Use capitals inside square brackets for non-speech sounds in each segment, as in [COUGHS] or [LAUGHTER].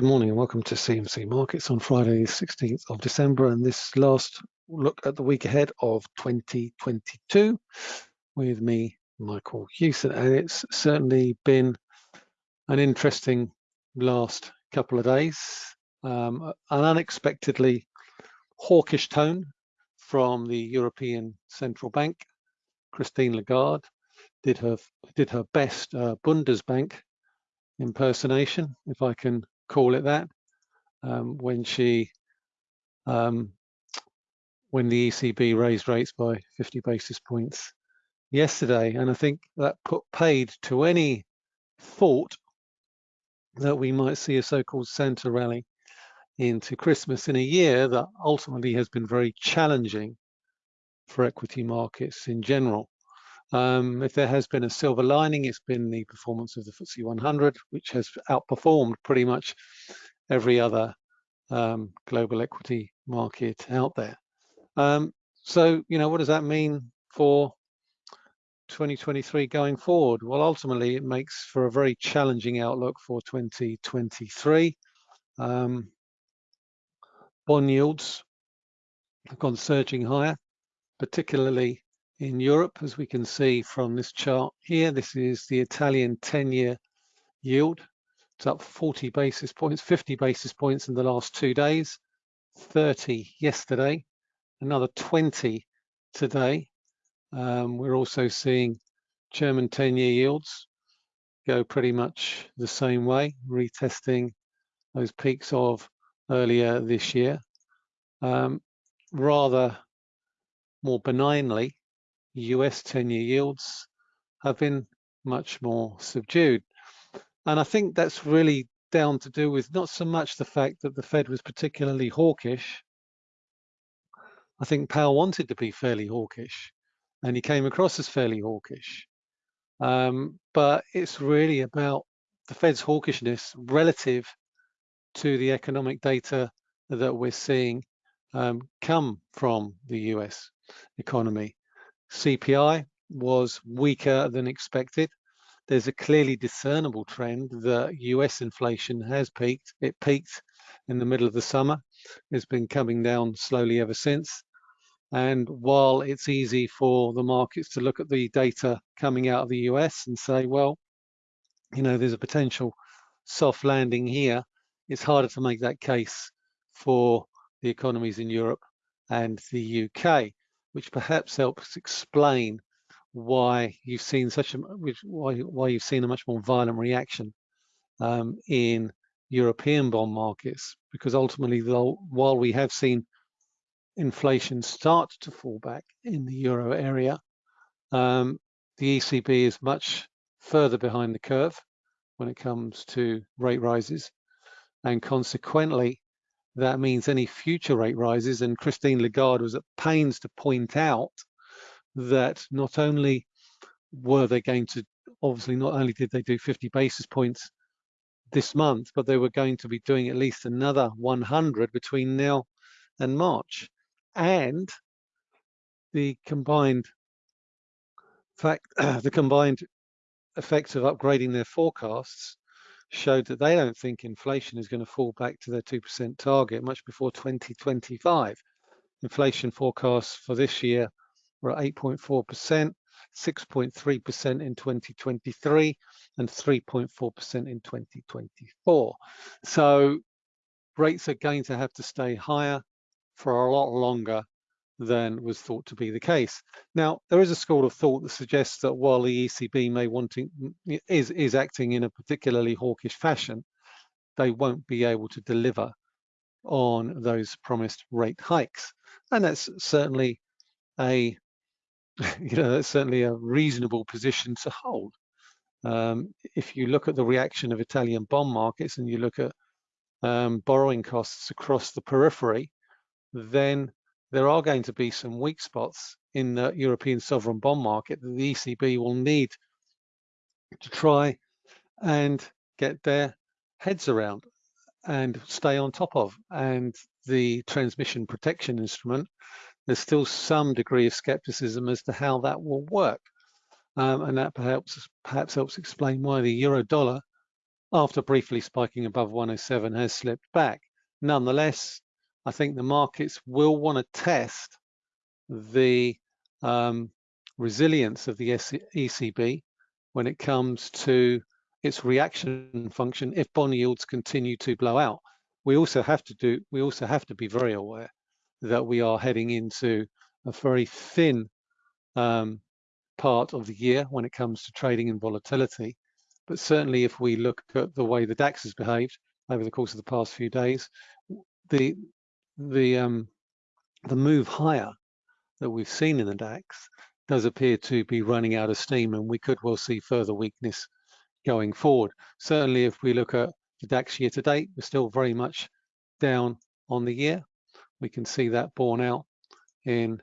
Good morning and welcome to CMC Markets on Friday, 16th of December, and this last look at the week ahead of 2022 with me, Michael Hewson. And it's certainly been an interesting last couple of days. Um, an unexpectedly hawkish tone from the European Central Bank. Christine Lagarde did her did her best uh, Bundesbank impersonation, if I can call it that, um, when she, um, when the ECB raised rates by 50 basis points yesterday. And I think that put paid to any thought that we might see a so-called Santa rally into Christmas in a year that ultimately has been very challenging for equity markets in general. Um, if there has been a silver lining, it's been the performance of the FTSE 100, which has outperformed pretty much every other um, global equity market out there. Um, so, you know, what does that mean for 2023 going forward? Well, ultimately, it makes for a very challenging outlook for 2023. Um, bond yields have gone surging higher, particularly in Europe, as we can see from this chart here. This is the Italian 10-year yield. It's up 40 basis points, 50 basis points in the last two days, 30 yesterday, another 20 today. Um, we're also seeing German 10-year yields go pretty much the same way, retesting those peaks of earlier this year. Um, rather more benignly, US 10-year yields have been much more subdued. And I think that's really down to do with not so much the fact that the Fed was particularly hawkish. I think Powell wanted to be fairly hawkish and he came across as fairly hawkish. Um, but it's really about the Fed's hawkishness relative to the economic data that we're seeing um, come from the US economy. CPI was weaker than expected. There's a clearly discernible trend that US inflation has peaked. It peaked in the middle of the summer. It's been coming down slowly ever since. And while it's easy for the markets to look at the data coming out of the US and say, well, you know, there's a potential soft landing here, it's harder to make that case for the economies in Europe and the UK which perhaps helps explain why you've seen such a why why you've seen a much more violent reaction um, in European bond markets. Because ultimately though while we have seen inflation start to fall back in the euro area um, the ECB is much further behind the curve when it comes to rate rises. And consequently that means any future rate rises. And Christine Lagarde was at pains to point out that not only were they going to, obviously, not only did they do 50 basis points this month, but they were going to be doing at least another 100 between now and March. And the combined fact, [CLEARS THROAT] the combined effect of upgrading their forecasts showed that they don't think inflation is going to fall back to their 2% target much before 2025. Inflation forecasts for this year were at 8.4%, 6.3% in 2023, and 3.4% in 2024. So rates are going to have to stay higher for a lot longer than was thought to be the case. Now, there is a school of thought that suggests that while the ECB may wanting is is acting in a particularly hawkish fashion, they won't be able to deliver on those promised rate hikes, and that's certainly a [LAUGHS] you know that's certainly a reasonable position to hold. Um, if you look at the reaction of Italian bond markets and you look at um, borrowing costs across the periphery, then there are going to be some weak spots in the European sovereign bond market that the ECB will need to try and get their heads around and stay on top of. And the transmission protection instrument, there's still some degree of skepticism as to how that will work. Um, and that perhaps perhaps helps explain why the euro dollar after briefly spiking above 107 has slipped back. Nonetheless, I think the markets will want to test the um, resilience of the ECB when it comes to its reaction function if bond yields continue to blow out. We also have to do we also have to be very aware that we are heading into a very thin um, part of the year when it comes to trading and volatility. But certainly if we look at the way the DAX has behaved over the course of the past few days, the the um, the move higher that we've seen in the DAX does appear to be running out of steam and we could well see further weakness going forward. Certainly if we look at the DAX year to date, we're still very much down on the year. We can see that borne out in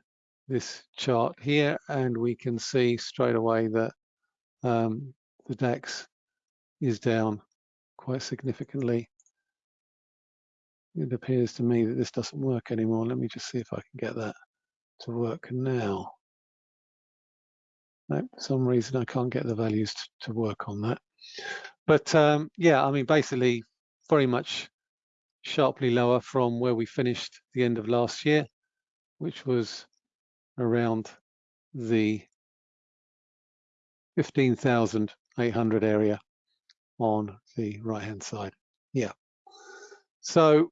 this chart here and we can see straight away that um, the DAX is down quite significantly. It appears to me that this doesn't work anymore. Let me just see if I can get that to work now. No, for some reason I can't get the values to, to work on that. But um, yeah, I mean, basically very much sharply lower from where we finished the end of last year, which was around the 15,800 area on the right hand side. Yeah. So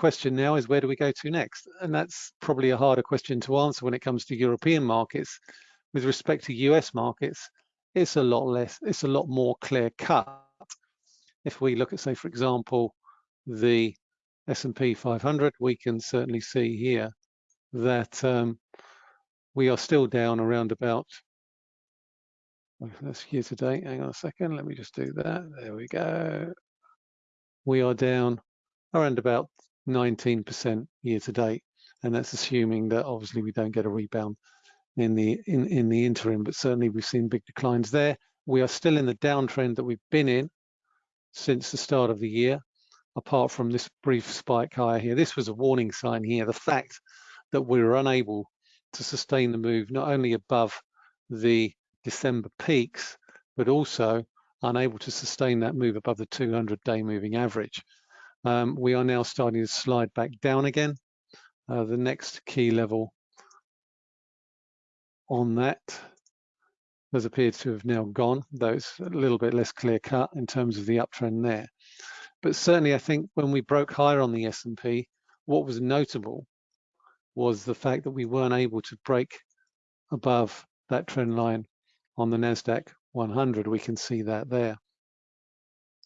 question now is where do we go to next? And that's probably a harder question to answer when it comes to European markets. With respect to US markets, it's a lot less, it's a lot more clear cut. If we look at, say, for example, the S&P 500, we can certainly see here that um, we are still down around about, that's year to hang on a second, let me just do that, there we go. We are down around about 19% year to date, and that's assuming that obviously we don't get a rebound in the in, in the interim, but certainly we've seen big declines there. We are still in the downtrend that we've been in since the start of the year, apart from this brief spike higher here. This was a warning sign here. The fact that we were unable to sustain the move, not only above the December peaks, but also unable to sustain that move above the 200-day moving average. Um, we are now starting to slide back down again. Uh, the next key level on that has appeared to have now gone, though it's a little bit less clear cut in terms of the uptrend there. But certainly I think when we broke higher on the S&P, what was notable was the fact that we weren't able to break above that trend line on the NASDAQ 100. We can see that there.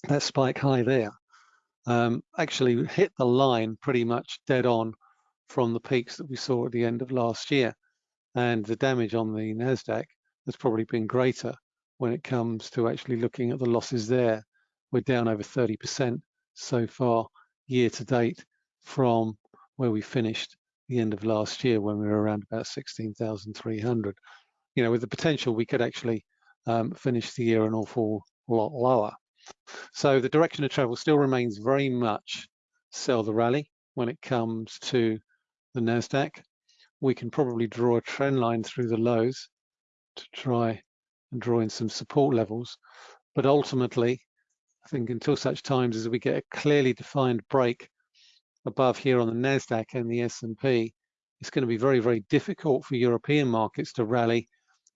That spike high there um, actually hit the line pretty much dead on from the peaks that we saw at the end of last year. And the damage on the NASDAQ has probably been greater when it comes to actually looking at the losses there. We're down over 30% so far year to date from where we finished the end of last year when we were around about 16,300. You know, with the potential we could actually um, finish the year an awful lot lower. So the direction of travel still remains very much sell the rally when it comes to the NASDAQ. We can probably draw a trend line through the lows to try and draw in some support levels. But ultimately, I think until such times as we get a clearly defined break above here on the NASDAQ and the S&P, it's going to be very, very difficult for European markets to rally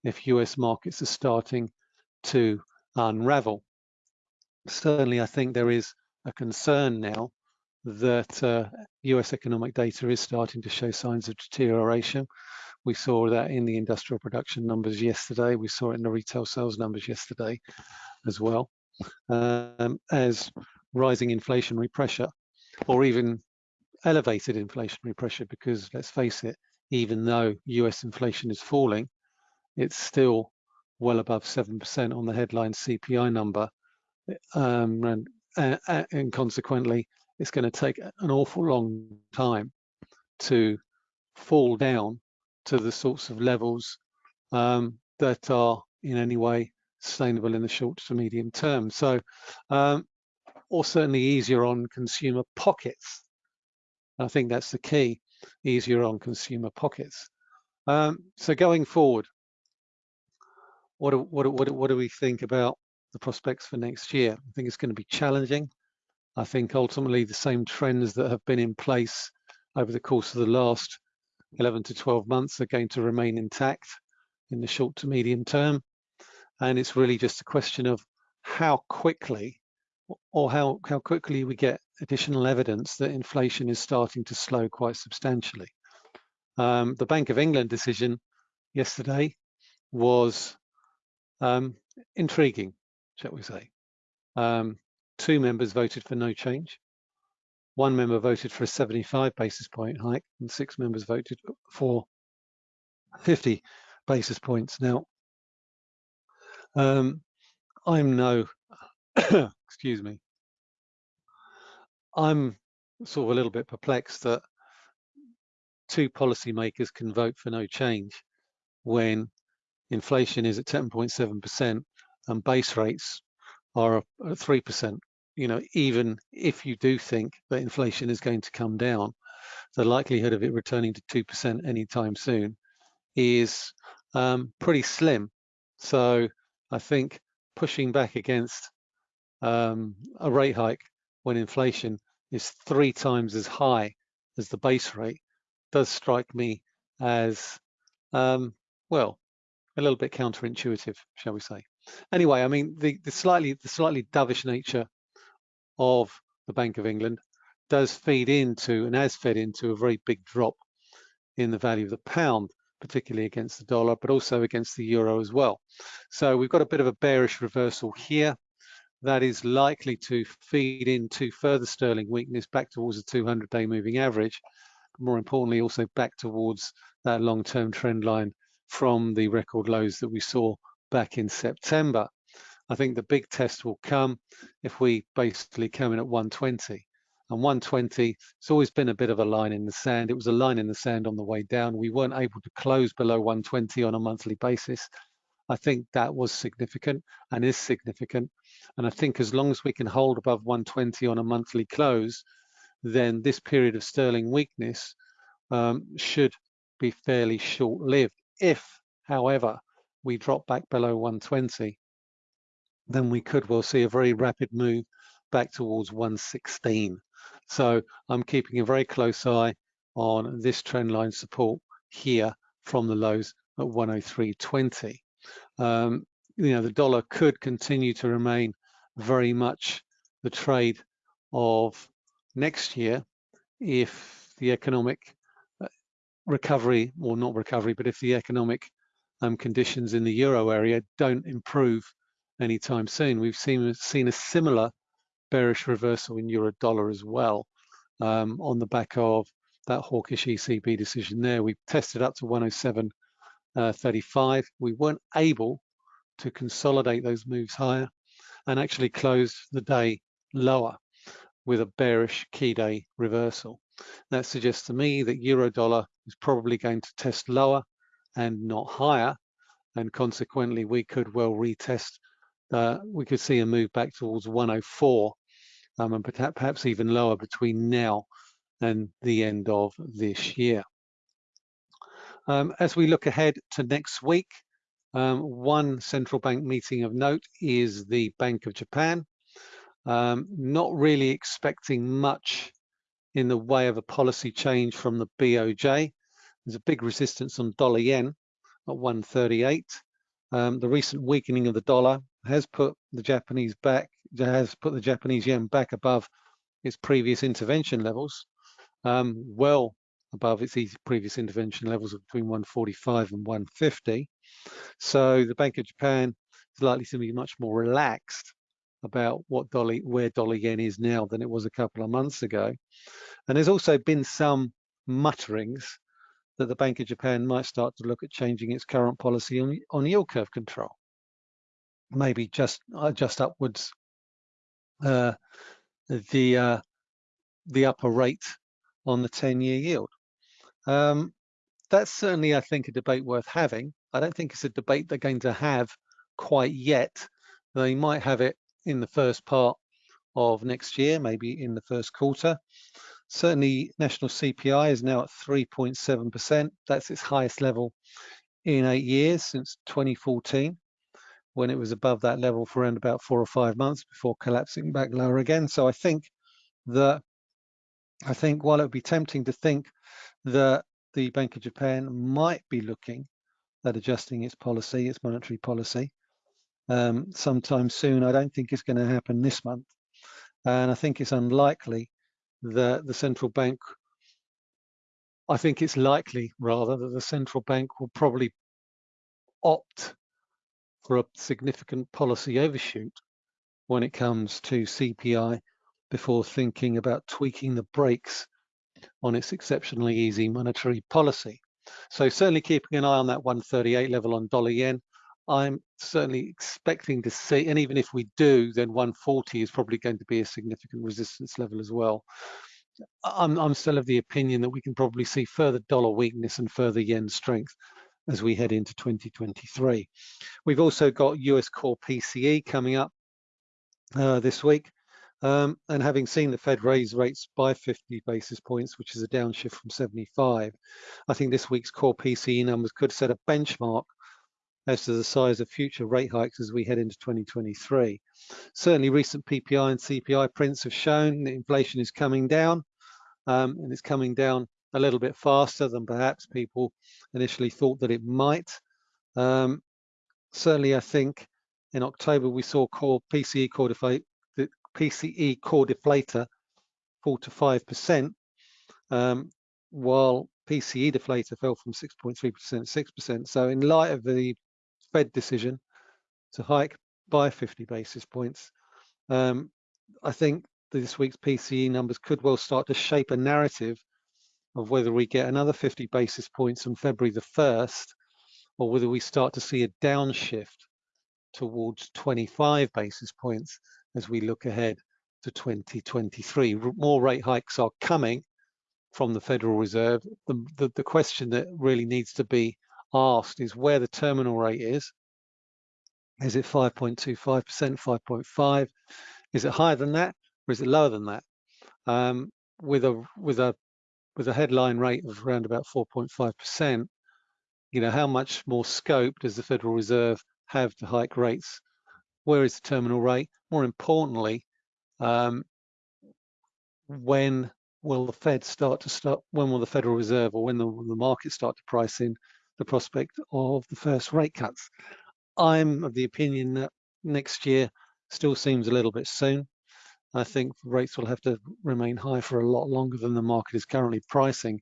if US markets are starting to unravel. Certainly, I think there is a concern now that uh, US economic data is starting to show signs of deterioration. We saw that in the industrial production numbers yesterday. We saw it in the retail sales numbers yesterday as well, um, as rising inflationary pressure or even elevated inflationary pressure because let's face it, even though US inflation is falling, it's still well above 7% on the headline CPI number. Um, and, uh, and consequently, it's going to take an awful long time to fall down to the sorts of levels um, that are in any way sustainable in the short to medium term. So, um, or certainly easier on consumer pockets I think that's the key, easier on consumer pockets. Um, so going forward, what do, what, do, what, do, what do we think about the prospects for next year. I think it's going to be challenging. I think ultimately the same trends that have been in place over the course of the last 11 to 12 months are going to remain intact in the short to medium term. And it's really just a question of how quickly or how, how quickly we get additional evidence that inflation is starting to slow quite substantially. Um, the Bank of England decision yesterday was um, intriguing, shall we say. Um, two members voted for no change. One member voted for a 75 basis point hike and six members voted for 50 basis points. Now, um, I'm no, [COUGHS] excuse me, I'm sort of a little bit perplexed that two policymakers can vote for no change when inflation is at 10.7% and base rates are at 3%. You know, even if you do think that inflation is going to come down, the likelihood of it returning to 2% anytime soon is um, pretty slim. So I think pushing back against um, a rate hike when inflation is three times as high as the base rate does strike me as, um, well, a little bit counterintuitive, shall we say. Anyway, I mean, the, the slightly the slightly dovish nature of the Bank of England does feed into and has fed into a very big drop in the value of the pound, particularly against the dollar, but also against the euro as well. So we've got a bit of a bearish reversal here. That is likely to feed into further sterling weakness back towards the 200-day moving average. More importantly, also back towards that long-term trend line from the record lows that we saw back in September. I think the big test will come if we basically come in at 120. And 120, it's always been a bit of a line in the sand. It was a line in the sand on the way down. We weren't able to close below 120 on a monthly basis. I think that was significant and is significant. And I think as long as we can hold above 120 on a monthly close, then this period of sterling weakness um, should be fairly short-lived. If, however, we drop back below 120, then we could well see a very rapid move back towards 116. So I'm keeping a very close eye on this trend line support here from the lows at 103.20. Um, you know, the dollar could continue to remain very much the trade of next year if the economic uh, recovery, or not recovery, but if the economic um, conditions in the euro area don't improve anytime soon. We've seen seen a similar bearish reversal in euro dollar as well um, on the back of that hawkish ECB decision there. We tested up to 107.35. Uh, we weren't able to consolidate those moves higher and actually closed the day lower with a bearish key day reversal. That suggests to me that euro dollar is probably going to test lower and not higher. And consequently, we could well retest, uh, we could see a move back towards 104 um, and perhaps even lower between now and the end of this year. Um, as we look ahead to next week, um, one central bank meeting of note is the Bank of Japan. Um, not really expecting much in the way of a policy change from the BOJ. There's a big resistance on dollar yen at 138. Um, the recent weakening of the dollar has put the Japanese back, has put the Japanese yen back above its previous intervention levels, um, well above its previous intervention levels of between 145 and 150. So the Bank of Japan is likely to be much more relaxed about what dollar, where dollar yen is now than it was a couple of months ago. And there's also been some mutterings that the Bank of Japan might start to look at changing its current policy on, on yield curve control. Maybe just uh, just upwards uh, the uh, the upper rate on the 10-year yield. Um, that's certainly, I think, a debate worth having. I don't think it's a debate they're going to have quite yet. They might have it in the first part of next year, maybe in the first quarter. Certainly, national CPI is now at 3.7%. That's its highest level in eight years since 2014, when it was above that level for around about four or five months before collapsing back lower again. So I think that I think while it would be tempting to think that the Bank of Japan might be looking at adjusting its policy, its monetary policy, um, sometime soon, I don't think it's going to happen this month. And I think it's unlikely that the central bank, I think it's likely rather that the central bank will probably opt for a significant policy overshoot when it comes to CPI before thinking about tweaking the brakes on its exceptionally easy monetary policy. So certainly keeping an eye on that 138 level on dollar yen. I'm certainly expecting to see, and even if we do, then 140 is probably going to be a significant resistance level as well. I'm, I'm still of the opinion that we can probably see further dollar weakness and further yen strength as we head into 2023. We've also got US core PCE coming up uh, this week. Um, and having seen the Fed raise rates by 50 basis points, which is a downshift from 75, I think this week's core PCE numbers could set a benchmark as to the size of future rate hikes as we head into 2023. Certainly recent PPI and CPI prints have shown that inflation is coming down um, and it's coming down a little bit faster than perhaps people initially thought that it might. Um, certainly, I think in October we saw core PCE core the PCE core deflator fall to five percent, um, while PCE deflator fell from 6.3% to 6%. So in light of the Fed decision to hike by 50 basis points, um, I think this week's PCE numbers could well start to shape a narrative of whether we get another 50 basis points on February the 1st, or whether we start to see a downshift towards 25 basis points as we look ahead to 2023. More rate hikes are coming from the Federal Reserve. The, the, the question that really needs to be asked is where the terminal rate is. Is it 5.25%, 5.5? Is it higher than that or is it lower than that? Um, with a with a with a headline rate of around about 4.5%, you know, how much more scope does the Federal Reserve have to hike rates? Where is the terminal rate? More importantly, um, when will the Fed start to start, when will the Federal Reserve or when the, the market start to price in the prospect of the first rate cuts? I'm of the opinion that next year still seems a little bit soon. I think rates will have to remain high for a lot longer than the market is currently pricing.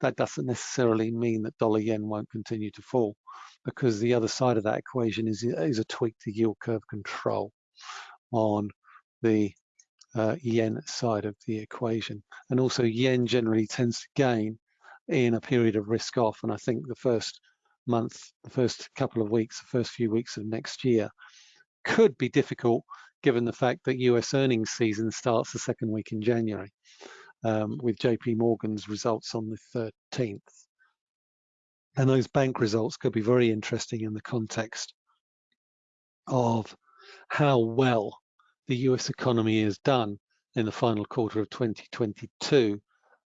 That doesn't necessarily mean that dollar yen won't continue to fall because the other side of that equation is, is a tweak to yield curve control on the uh, yen side of the equation. And also yen generally tends to gain in a period of risk off. And I think the first month, the first couple of weeks, the first few weeks of next year could be difficult given the fact that US earnings season starts the second week in January um, with JP Morgan's results on the 13th. And those bank results could be very interesting in the context of how well the US economy is done in the final quarter of 2022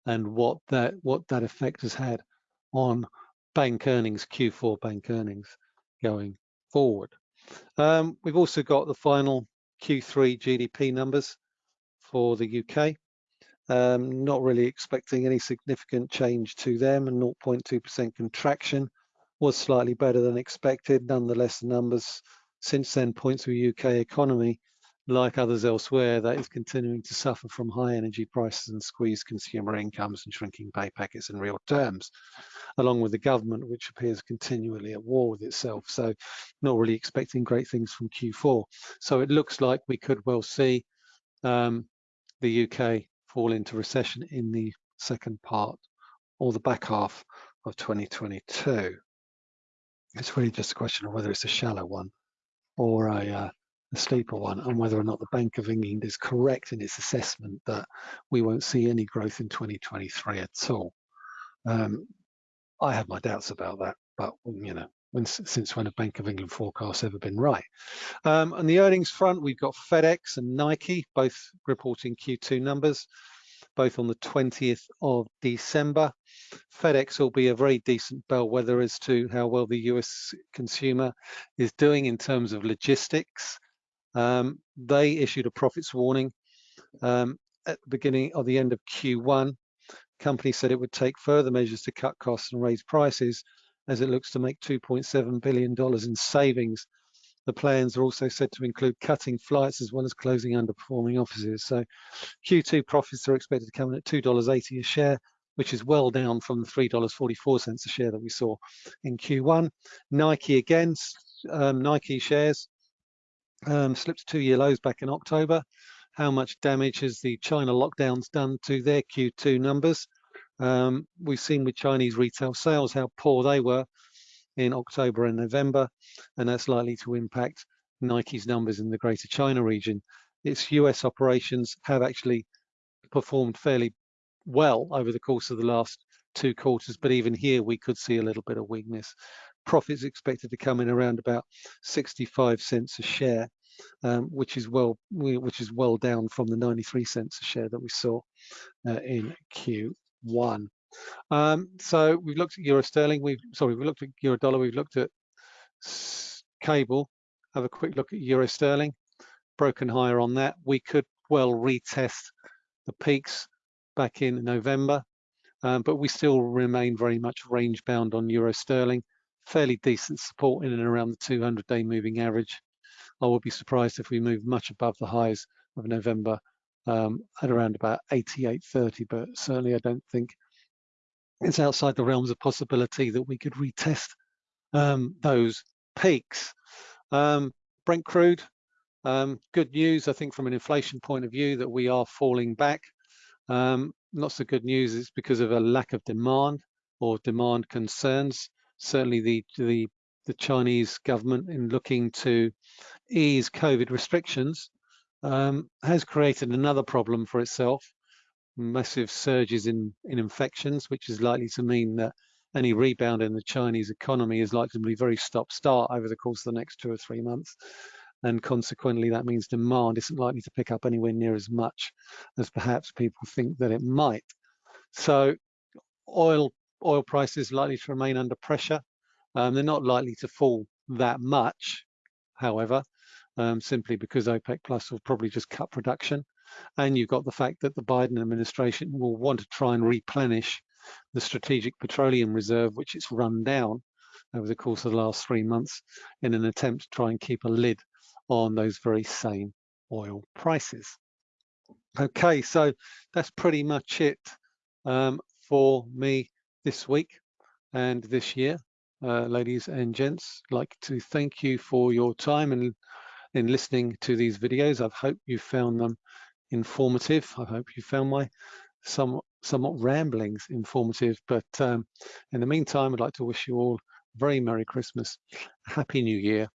and what that what that effect has had on bank earnings, Q4 bank earnings going forward. Um, we've also got the final Q3 GDP numbers for the UK. Um, not really expecting any significant change to them and 0.2% contraction was slightly better than expected. Nonetheless, the numbers since then point to a UK economy like others elsewhere that is continuing to suffer from high energy prices and squeezed consumer incomes and shrinking pay packets in real terms, along with the government, which appears continually at war with itself. So not really expecting great things from Q4. So it looks like we could well see um, the UK fall into recession in the second part or the back half of 2022. It's really just a question of whether it's a shallow one or a, uh, a steeper one and whether or not the Bank of England is correct in its assessment that we won't see any growth in 2023 at all. Um, I have my doubts about that, but you know, when, since when a Bank of England forecast ever been right? Um, on the earnings front, we've got FedEx and Nike both reporting Q2 numbers. both on the 20th of December. FedEx will be a very decent bellwether as to how well the US consumer is doing in terms of logistics. Um, they issued a profits warning um, at the beginning of the end of Q1. Company said it would take further measures to cut costs and raise prices as it looks to make $2.7 billion in savings the plans are also said to include cutting flights as well as closing underperforming offices. So Q2 profits are expected to come in at $2.80 a share, which is well down from the $3.44 a share that we saw in Q1. Nike again, um, Nike shares um, slipped two-year lows back in October. How much damage has the China lockdowns done to their Q2 numbers? Um, we've seen with Chinese retail sales how poor they were in October and November, and that's likely to impact Nike's numbers in the Greater China region. Its US operations have actually performed fairly well over the course of the last two quarters, but even here we could see a little bit of weakness. Profits expected to come in around about 65 cents a share, um, which is well which is well down from the 93 cents a share that we saw uh, in Q1. Um, so we've looked at euro sterling. We've sorry, we looked at euro dollar. We've looked at cable. Have a quick look at euro sterling. Broken higher on that. We could well retest the peaks back in November, um, but we still remain very much range bound on euro sterling. Fairly decent support in and around the 200-day moving average. I would be surprised if we move much above the highs of November um, at around about 88.30, but certainly I don't think it's outside the realms of possibility that we could retest um, those peaks. Um, Brent crude, um, good news, I think, from an inflation point of view, that we are falling back. Um, not so good news is because of a lack of demand or demand concerns. Certainly, the the the Chinese government, in looking to ease COVID restrictions, um, has created another problem for itself massive surges in, in infections, which is likely to mean that any rebound in the Chinese economy is likely to be very stop-start over the course of the next two or three months. And consequently, that means demand isn't likely to pick up anywhere near as much as perhaps people think that it might. So oil oil prices likely to remain under pressure. Um, they're not likely to fall that much, however, um, simply because OPEC Plus will probably just cut production. And you've got the fact that the Biden administration will want to try and replenish the strategic petroleum reserve, which it's run down over the course of the last three months in an attempt to try and keep a lid on those very same oil prices. Okay, so that's pretty much it um, for me this week and this year. Uh, ladies and gents, I'd like to thank you for your time and in listening to these videos. I hope you found them informative. I hope you found my somewhat, somewhat ramblings informative. But um, in the meantime, I'd like to wish you all a very Merry Christmas, Happy New Year,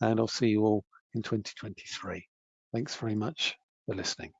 and I'll see you all in 2023. Thanks very much for listening.